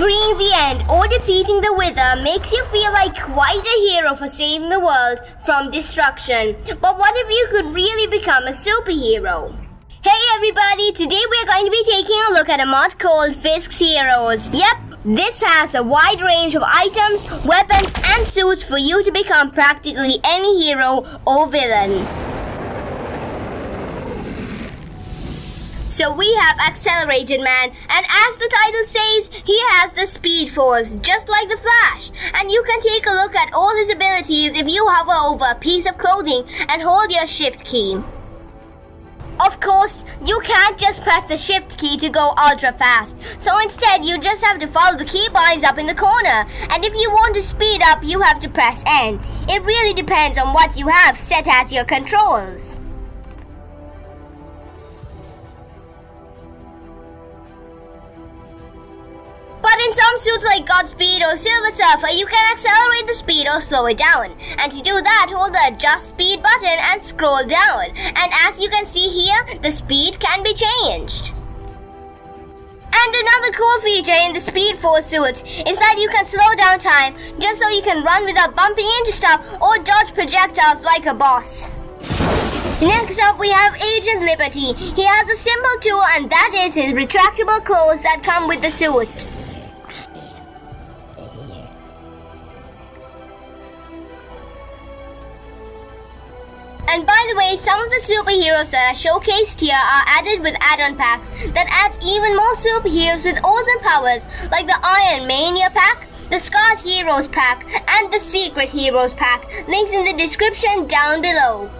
Freeing the End or defeating the Wither makes you feel like quite a hero for saving the world from destruction. But what if you could really become a superhero? Hey everybody, today we're going to be taking a look at a mod called Fisk's Heroes. Yep, this has a wide range of items, weapons, and suits for you to become practically any hero or villain. So we have Accelerated Man, and as the title says, he has the Speed Force, just like the Flash. And you can take a look at all his abilities if you hover over a piece of clothing and hold your Shift key. Of course, you can't just press the shift key to go ultra fast. So instead, you just have to follow the keybinds up in the corner. And if you want to speed up, you have to press N. It really depends on what you have set as your controls. Suits like Godspeed or Silver Surfer, you can accelerate the speed or slow it down. And to do that, hold the Adjust Speed button and scroll down. And as you can see here, the speed can be changed. And another cool feature in the Speed Force suits is that you can slow down time just so you can run without bumping into stuff or dodge projectiles like a boss. Next up, we have Agent Liberty. He has a symbol too, and that is his retractable clothes that come with the suit. And by the way, some of the superheroes that are showcased here are added with add-on packs that adds even more superheroes with awesome powers like the Iron Mania pack, the Scarred Heroes pack, and the Secret Heroes pack. Links in the description down below.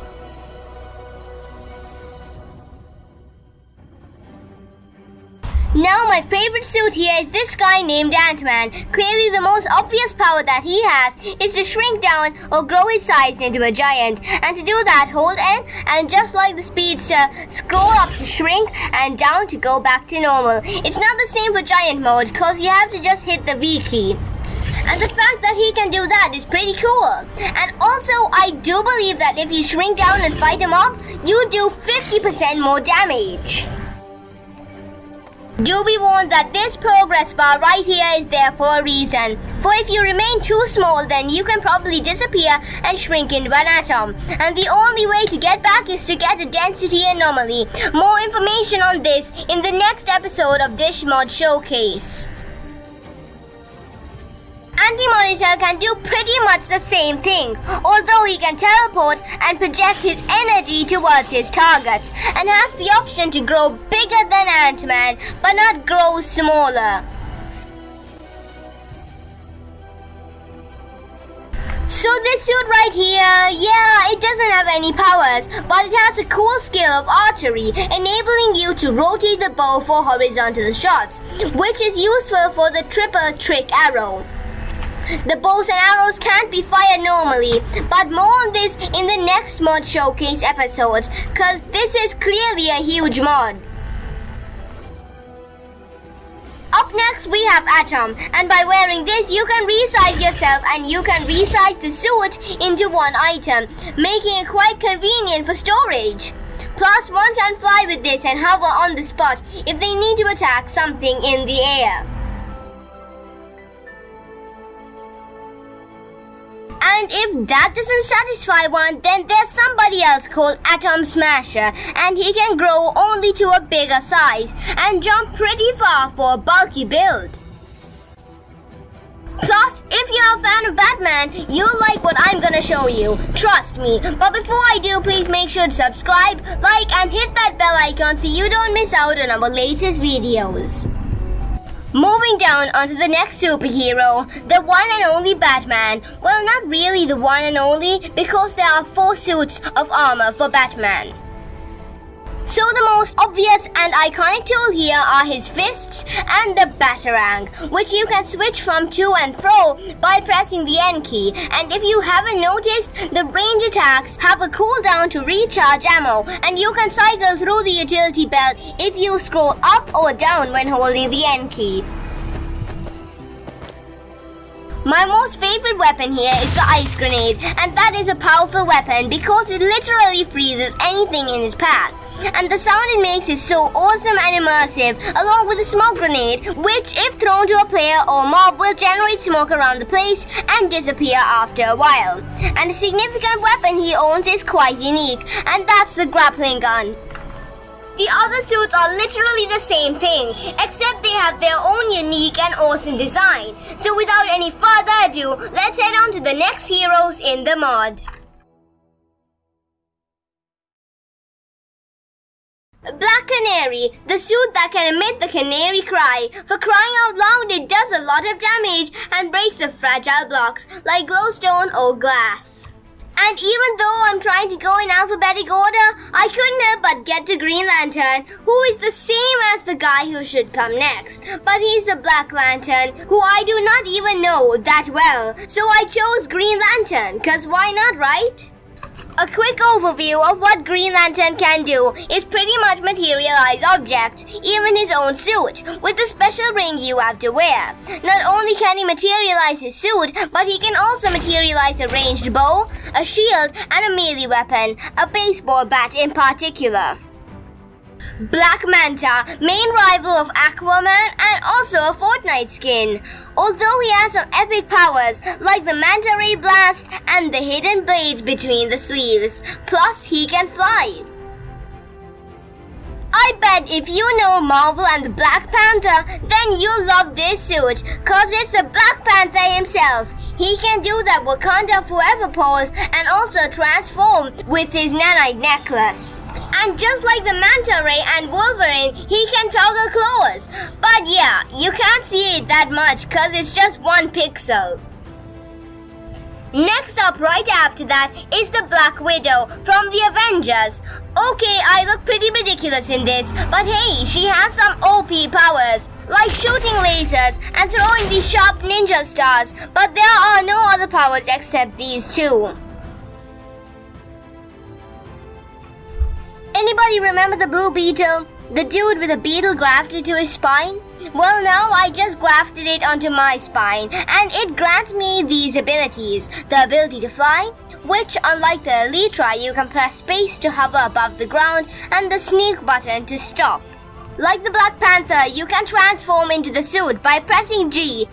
Now my favorite suit here is this guy named Ant-Man. Clearly the most obvious power that he has is to shrink down or grow his size into a giant. And to do that, hold N and just like the Speedster, scroll up to shrink and down to go back to normal. It's not the same for giant mode cause you have to just hit the V key. And the fact that he can do that is pretty cool. And also, I do believe that if you shrink down and fight him off, you do 50% more damage. Do be warned that this progress bar right here is there for a reason. For if you remain too small, then you can probably disappear and shrink into an atom. And the only way to get back is to get a density anomaly. More information on this in the next episode of Dish Mod Anti-Monitor can do pretty much the same thing, although he can teleport and project his energy towards his targets, and has the option to grow bigger than Ant-Man, but not grow smaller. So this suit right here, yeah, it doesn't have any powers, but it has a cool skill of archery, enabling you to rotate the bow for horizontal shots, which is useful for the triple trick arrow. The bows and arrows can't be fired normally, but more on this in the next mod showcase episodes, cause this is clearly a huge mod. Up next we have Atom, and by wearing this you can resize yourself and you can resize the suit into one item, making it quite convenient for storage. Plus one can fly with this and hover on the spot if they need to attack something in the air. And if that doesn't satisfy one, then there's somebody else called Atom Smasher, and he can grow only to a bigger size and jump pretty far for a bulky build. Plus, if you're a fan of Batman, you'll like what I'm gonna show you. Trust me. But before I do, please make sure to subscribe, like, and hit that bell icon so you don't miss out on our latest videos. Moving down onto the next superhero, the one and only Batman. Well, not really the one and only, because there are four suits of armor for Batman. So the most obvious and iconic tool here are his fists and the Batarang, which you can switch from to and fro by pressing the N key. And if you haven't noticed, the range attacks have a cooldown to recharge ammo, and you can cycle through the utility belt if you scroll up or down when holding the N key. My most favorite weapon here is the ice grenade, and that is a powerful weapon because it literally freezes anything in its path. And the sound it makes is so awesome and immersive, along with a smoke grenade, which, if thrown to a player or mob, will generate smoke around the place and disappear after a while. And a significant weapon he owns is quite unique, and that's the grappling gun. The other suits are literally the same thing, except they have their own unique and awesome design. So without any further ado, let's head on to the next heroes in the mod. Black Canary, the suit that can emit the canary cry. For crying out loud, it does a lot of damage and breaks the fragile blocks like glowstone or glass. And even though I'm trying to go in alphabetic order, I couldn't help but get to Green Lantern, who is the same as the guy who should come next. But he's the Black Lantern, who I do not even know that well. So I chose Green Lantern, cause why not, right? A quick overview of what Green Lantern can do is pretty much materialize objects, even his own suit, with the special ring you have to wear. Not only can he materialize his suit, but he can also materialize a ranged bow, a shield, and a melee weapon, a baseball bat in particular. Black Manta, main rival of Aquaman and also a Fortnite skin. Although he has some epic powers like the Manta Ray Blast and the hidden blades between the sleeves. Plus, he can fly. I bet if you know Marvel and the Black Panther, then you'll love this suit, cause it's the Black Panther himself. He can do that Wakanda Forever pose and also transform with his nanite necklace. And just like the Manta Ray and Wolverine, he can toggle claws. But yeah, you can't see it that much cause it's just one pixel. Next up right after that is the Black Widow from the Avengers. Okay, I look pretty ridiculous in this, but hey, she has some OP powers like shooting lasers and throwing these sharp ninja stars, but there are no other powers except these two. Anybody remember the Blue Beetle? The dude with a beetle grafted to his spine? Well, now I just grafted it onto my spine, and it grants me these abilities. The ability to fly, which unlike the Elytra, you can press space to hover above the ground, and the sneak button to stop. Like the Black Panther, you can transform into the suit by pressing G.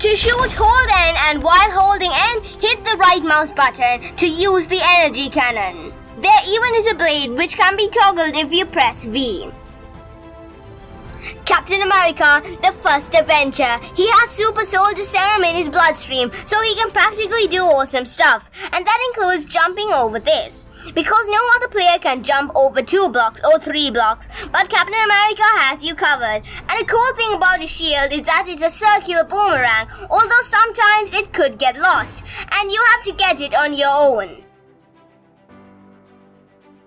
To shoot, hold N and while holding N, hit the right mouse button to use the energy cannon. There even is a blade which can be toggled if you press V. Captain America, the first Avenger. He has super soldier serum in his bloodstream, so he can practically do awesome stuff. And that includes jumping over this. Because no other player can jump over two blocks or three blocks, but Captain America has you covered. And the cool thing about his shield is that it's a circular boomerang, although sometimes it could get lost, and you have to get it on your own.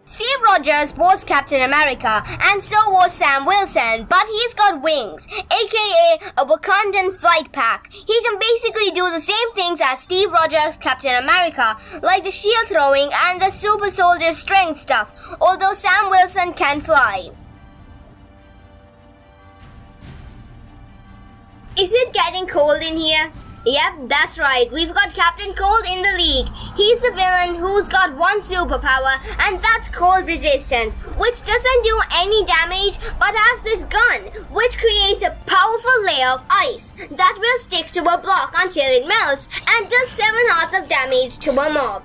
Steve Rogers was Captain America, and so was Sam Wilson, but he's got wings, aka a Wakandan flight pack. He can basically do the same things as Steve Rogers, Captain America, like the shield throwing and the super soldier strength stuff, although Sam Wilson can fly. Is it getting cold in here? Yep, that's right. We've got Captain Cold in the league. He's a villain who's got one superpower, and that's cold resistance, which doesn't do any damage but has this gun, which creates a powerful layer of ice that will stick to a block until it melts and does 7 hearts of damage to a mob.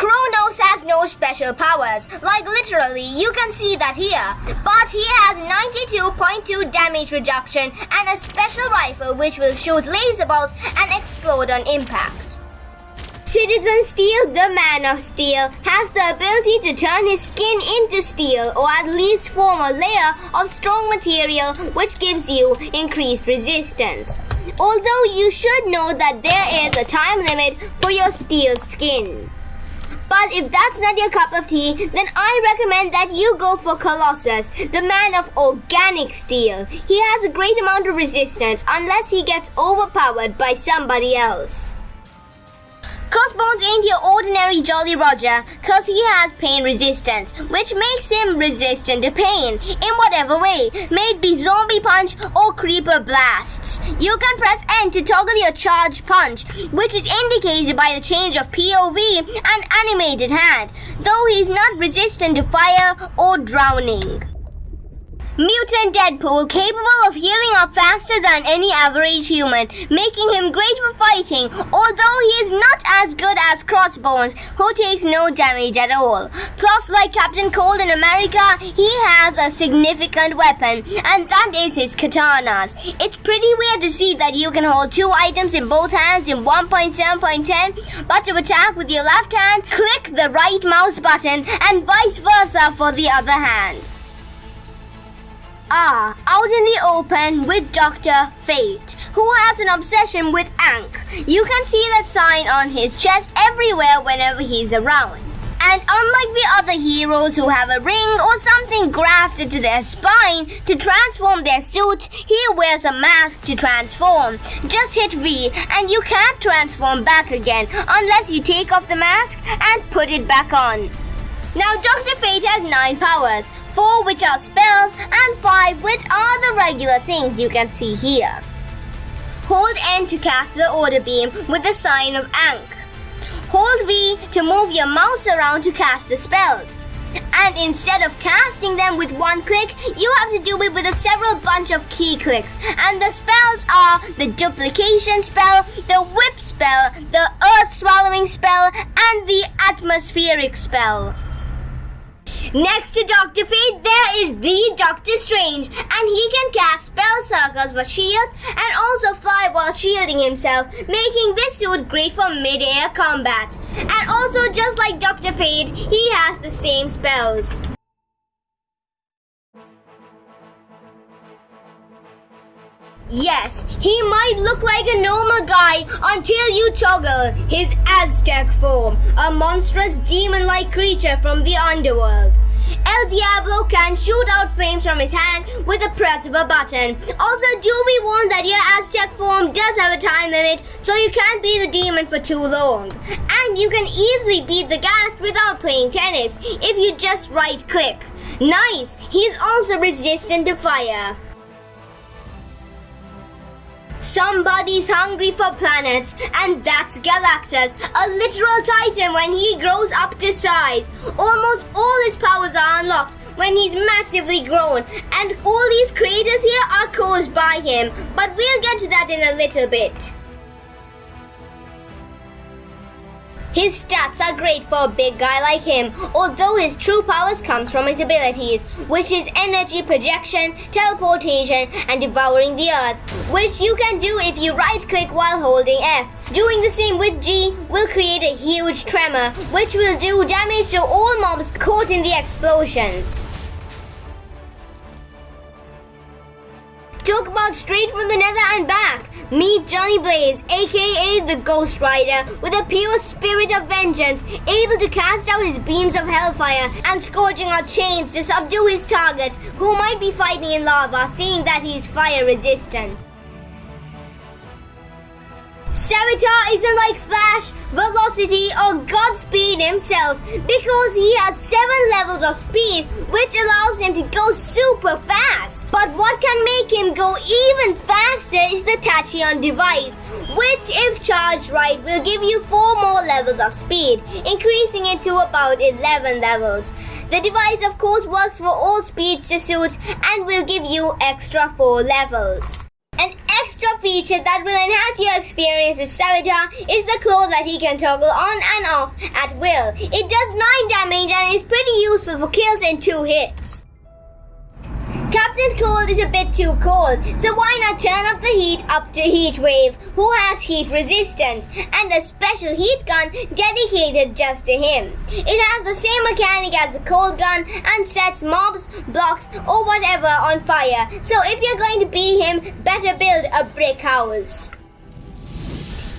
Chronos has no special powers, like literally you can see that here. But he has 92.2 damage reduction and a special rifle which will shoot laser bolts and explode on impact. Citizen Steel, the Man of Steel, has the ability to turn his skin into steel or at least form a layer of strong material which gives you increased resistance. Although you should know that there is a time limit for your steel skin. But if that's not your cup of tea, then I recommend that you go for Colossus, the man of organic steel. He has a great amount of resistance unless he gets overpowered by somebody else. Crossbones ain't your ordinary Jolly Roger, cause he has pain resistance, which makes him resistant to pain in whatever way, may it be zombie punch or creeper blasts. You can press N to toggle your charge punch, which is indicated by the change of POV and animated hand, though he's not resistant to fire or drowning. Mutant Deadpool, capable of healing up faster than any average human, making him great for fighting, although he is not as good as Crossbones, who takes no damage at all. Plus, like Captain Cold in America, he has a significant weapon, and that is his katanas. It's pretty weird to see that you can hold two items in both hands in 1.7.10, but to attack with your left hand, click the right mouse button, and vice versa for the other hand are out in the open with Dr. Fate, who has an obsession with Ankh. You can see that sign on his chest everywhere whenever he's around. And unlike the other heroes who have a ring or something grafted to their spine to transform their suit, he wears a mask to transform. Just hit V and you can't transform back again unless you take off the mask and put it back on. Now Dr. Fate has 9 powers, 4 which are spells and 5 which are the regular things you can see here. Hold N to cast the order beam with the sign of Ankh. Hold V to move your mouse around to cast the spells. And instead of casting them with one click, you have to do it with a several bunch of key clicks. And the spells are the duplication spell, the whip spell, the earth swallowing spell, and the atmospheric spell. Next to Dr. Fate, there is the Doctor Strange, and he can cast spell circles for shields and also fly while shielding himself, making this suit great for mid-air combat. And also, just like Dr. Fate, he has the same spells. Yes, he might look like a normal guy until you toggle his Aztec form, a monstrous demon-like creature from the underworld. El Diablo can shoot out flames from his hand with the press of a button. Also, do be warned that your Aztec form does have a time limit, so you can't be the demon for too long. And you can easily beat the ghast without playing tennis if you just right click. Nice! He's also resistant to fire. Somebody's hungry for planets, and that's Galactus, a literal titan when he grows up to size. Almost all his powers are unlocked when he's massively grown, and all these craters here are caused by him, but we'll get to that in a little bit. His stats are great for a big guy like him, although his true powers comes from his abilities, which is energy projection, teleportation, and devouring the earth, which you can do if you right click while holding F. Doing the same with G will create a huge tremor, which will do damage to all mobs caught in the explosions. About straight from the nether and back. Meet Johnny Blaze, aka the Ghost Rider, with a pure spirit of vengeance, able to cast out his beams of hellfire and scourging out chains to subdue his targets, who might be fighting in lava, seeing that he is fire resistant. Savitar isn't like Flash, Velocity, or Godspeed himself because he has 7 levels of speed which allows him to go super fast. But what can make him go even faster is the Tachyon device, which if charged right will give you 4 more levels of speed, increasing it to about 11 levels. The device of course works for all speedster suits and will give you extra 4 levels. An extra feature that will enhance your experience with Savitar is the claw that he can toggle on and off at will. It does 9 damage and is pretty useful for kills in 2 hits. Captain Cold is a bit too cold, so why not turn up the heat up to Heat Wave, who has heat resistance, and a special heat gun dedicated just to him. It has the same mechanic as the cold gun and sets mobs, blocks, or whatever on fire, so if you're going to be him, better build a brick house.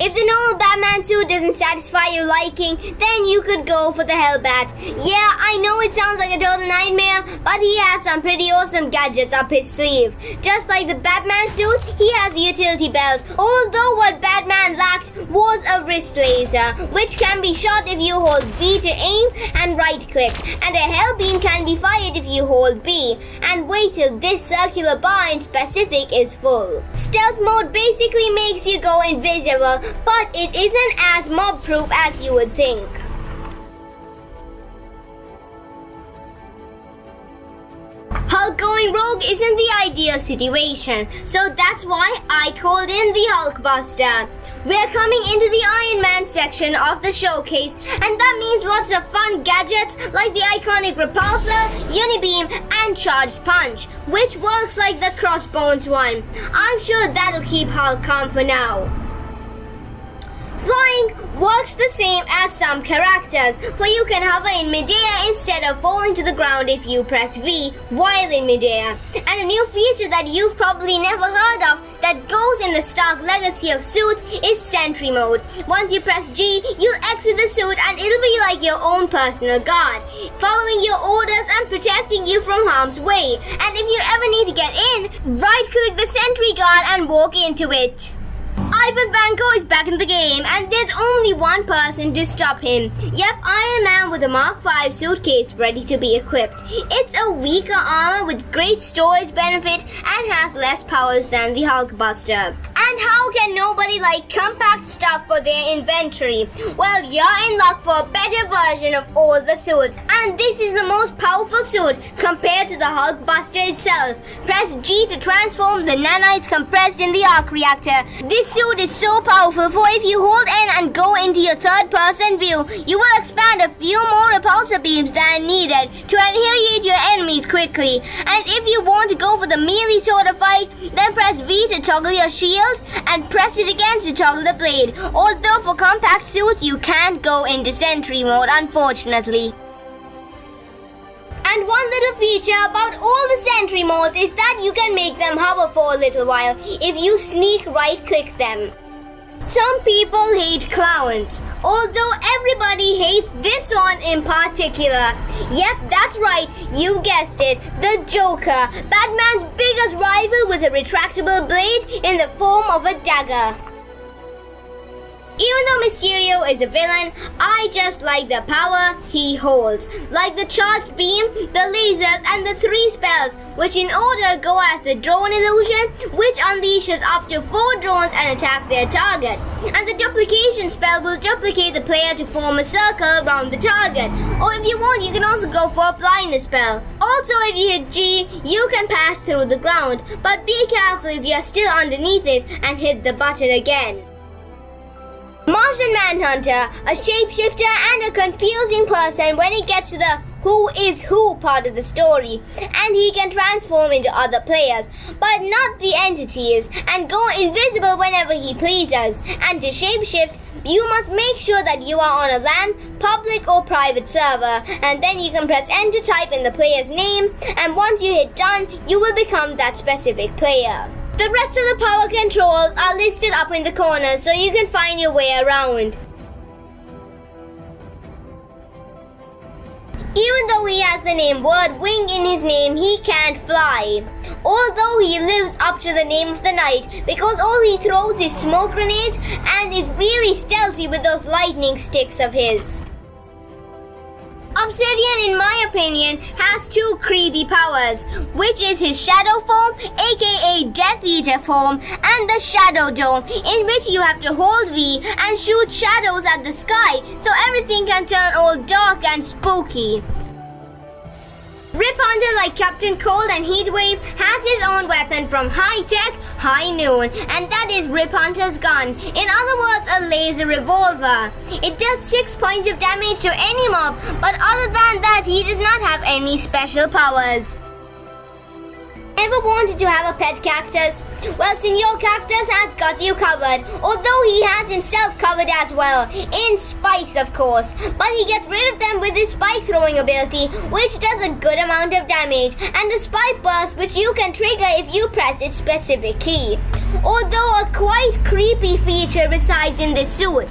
If the normal Batman suit doesn't satisfy your liking, then you could go for the Hellbat. Yeah, I know it sounds like a total nightmare, but he has some pretty awesome gadgets up his sleeve. Just like the Batman suit, he has a utility belt. Although what Batman lacked was a wrist laser, which can be shot if you hold B to aim and right click, and a hell beam can be fired if you hold B. And wait till this circular bar in specific is full. Stealth mode basically makes you go invisible but it isn't as mob proof as you would think. Hulk going rogue isn't the ideal situation, so that's why I called in the Hulkbuster. We're coming into the Iron Man section of the showcase, and that means lots of fun gadgets like the iconic Repulsor, Unibeam, and Charged Punch, which works like the Crossbones one. I'm sure that'll keep Hulk calm for now. Flying works the same as some characters, where you can hover in midair instead of falling to the ground if you press V while in midair. And a new feature that you've probably never heard of that goes in the Stark legacy of suits is Sentry mode. Once you press G, you'll exit the suit and it'll be like your own personal guard, following your orders and protecting you from harm's way. And if you ever need to get in, right click the Sentry guard and walk into it. Ivan is back in the game, and there's only one person to stop him. Yep, Iron Man with a Mark V suitcase ready to be equipped. It's a weaker armor with great storage benefit and has less powers than the Hulkbuster. And how can nobody like compact stuff for their inventory? Well, you're in luck for a better version of all the suits, and this is the most powerful suit compared to the Hulkbuster itself. Press G to transform the nanites compressed in the arc reactor. This suit is so powerful for if you hold N and go into your third person view, you will expand a few more repulsor beams than needed to annihilate your enemies quickly. And if you want to go for the melee sort of fight, then press V to toggle your shield and press it again to toggle the blade. Although for compact suits you can't go into sentry mode unfortunately. And one little feature about all the sentry modes is that you can make them hover for a little while if you sneak right click them. Some people hate clowns, although everybody hates this one in particular. Yep, that's right, you guessed it, the Joker, Batman's biggest rival with a retractable blade in the form of a dagger. Even though Mysterio is a villain, I just like the power he holds. Like the charged beam, the lasers, and the three spells, which in order go as the drone illusion, which unleashes up to four drones and attack their target. And the duplication spell will duplicate the player to form a circle around the target. Or if you want, you can also go for a blindness spell. Also, if you hit G, you can pass through the ground, but be careful if you are still underneath it and hit the button again. Martian Manhunter, a shapeshifter and a confusing person when he gets to the who is who part of the story, and he can transform into other players, but not the entities, and go invisible whenever he pleases. And to shapeshift, you must make sure that you are on a LAN, public or private server, and then you can press enter to type in the player's name, and once you hit done, you will become that specific player. The rest of the power controls are listed up in the corners so you can find your way around. Even though he has the name Word Wing in his name, he can't fly. Although he lives up to the name of the night because all he throws is smoke grenades and is really stealthy with those lightning sticks of his. Obsidian, in my opinion, has two creepy powers, which is his shadow form, aka Death Eater form, and the Shadow Dome, in which you have to hold V and shoot shadows at the sky, so everything can turn all dark and spooky. Rip Hunter, like Captain Cold and Heatwave, has his own weapon from High Tech, High Noon, and that is Rip Hunter's gun. In other words, a laser revolver. It does 6 points of damage to any mob, but other than that, he does not have any special powers. Ever wanted to have a pet cactus? Well, Senor Cactus has got you covered, although he has himself covered as well, in spikes of course. But he gets rid of them with his spike throwing ability, which does a good amount of damage, and the spike burst which you can trigger if you press its specific key. Although a quite creepy feature resides in this suit.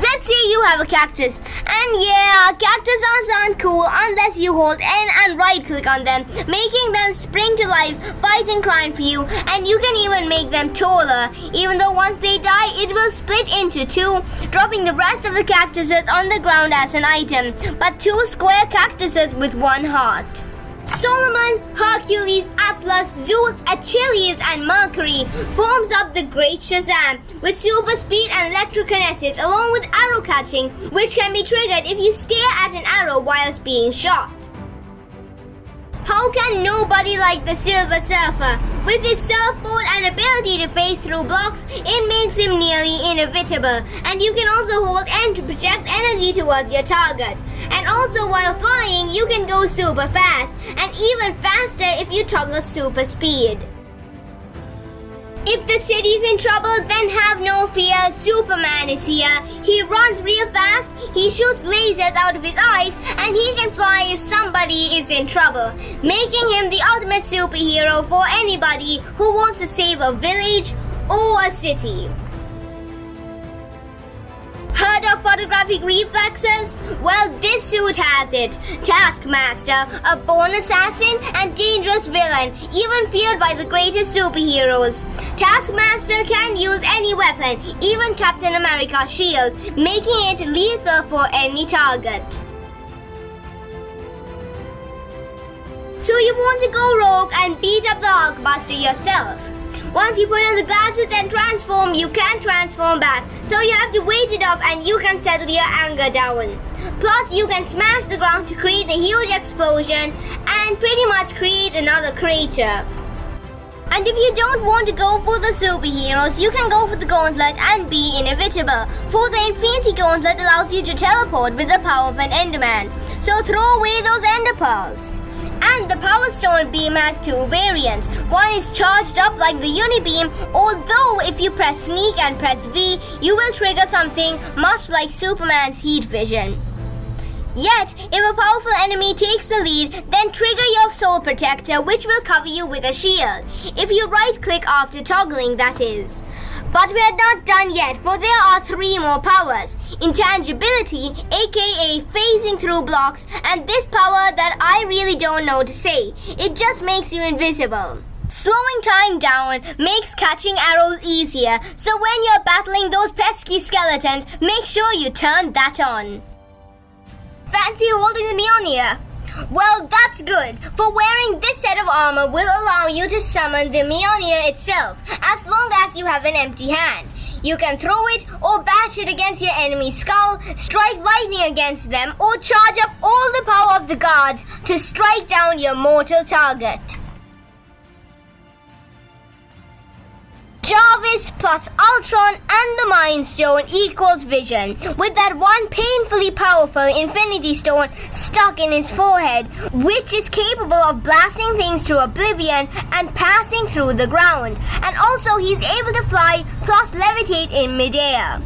Let's say you have a cactus, and yeah, cactus aren't cool unless you hold N and right click on them, making them spring to life, fighting crime for you, and you can even make them taller, even though once they die, it will split into two, dropping the rest of the cactuses on the ground as an item, but two square cactuses with one heart. Solomon, Hercules, Atlas, Zeus, Achilles, and Mercury forms up the Great Shazam with super speed and electrokinesis along with arrow catching, which can be triggered if you stare at an arrow whilst being shot. How can nobody like the Silver Surfer? With his surfboard and ability to phase through blocks, it makes him nearly inevitable. And you can also hold to project energy towards your target. And also while flying, you can go super fast, and even faster if you toggle super speed. If the city's in trouble, then have no fear. Superman is here. He runs real fast, he shoots lasers out of his eyes, and he can fly if somebody is in trouble, making him the ultimate superhero for anybody who wants to save a village or a city. Heard of photographic reflexes? Well, this suit has it. Taskmaster, a born assassin and dangerous villain, even feared by the greatest superheroes. Taskmaster can use any weapon, even Captain America's shield, making it lethal for any target. So you want to go rogue and beat up the Hulkbuster yourself? Once you put on the glasses and transform, you can transform back. So you have to wait it up and you can settle your anger down. Plus, you can smash the ground to create a huge explosion and pretty much create another creature. And if you don't want to go for the superheroes, you can go for the gauntlet and be inevitable. For the Infinity Gauntlet allows you to teleport with the power of an Enderman. So throw away those Ender Pearls. The Power Stone beam has two variants. One is charged up like the Unibeam, although if you press Sneak and press V, you will trigger something much like Superman's Heat Vision. Yet, if a powerful enemy takes the lead, then trigger your Soul Protector, which will cover you with a shield. If you right click after toggling, that is. But we are not done yet, for there are three more powers. Intangibility, aka phasing through blocks, and this power that I really don't know to say. It just makes you invisible. Slowing time down makes catching arrows easier, so when you're battling those pesky skeletons, make sure you turn that on. Fancy holding the Mjolnir? Well, that's good, for wearing this set of armor will allow you to summon the Mjolnir itself, as long as you have an empty hand. You can throw it or bash it against your enemy's skull, strike lightning against them, or charge up all the power of the gods to strike down your mortal target. Jarvis plus Ultron and the Mind Stone equals Vision, with that one painfully powerful Infinity Stone stuck in his forehead, which is capable of blasting things to oblivion and passing through the ground. And also he's able to fly plus levitate in midair.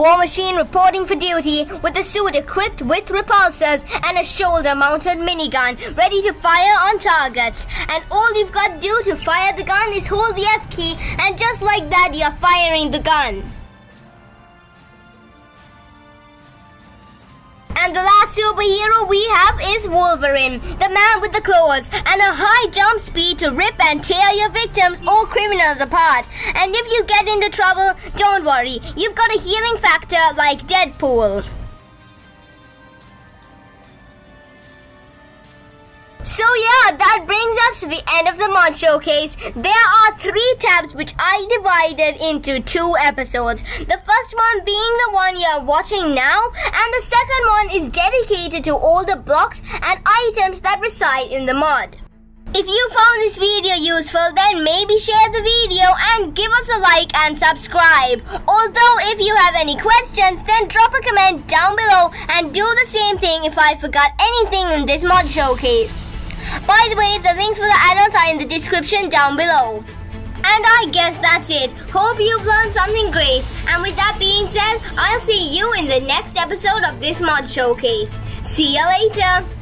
War Machine reporting for duty with a suit equipped with repulsors and a shoulder-mounted minigun ready to fire on targets. And all you've got to do to fire the gun is hold the F key and just like that you're firing the gun. And the last superhero we have is Wolverine, the man with the claws and a high jump speed to rip and tear your victims or criminals apart. And if you get into trouble, don't worry, you've got a healing factor like Deadpool. So yeah, that brings us to the end of the mod showcase. There are three tabs which I divided into two episodes. The first one being the one you're watching now, and the second one is dedicated to all the blocks and items that reside in the mod. If you found this video useful, then maybe share the video and give us a like and subscribe. Although if you have any questions, then drop a comment down below and do the same thing if I forgot anything in this mod showcase. By the way, the links for the add-ons are in the description down below. And I guess that's it. Hope you've learned something great. And with that being said, I'll see you in the next episode of this mod showcase. See ya later.